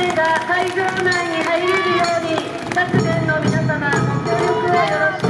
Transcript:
名が会場内に入れるように各県の皆様ご協力をよろしく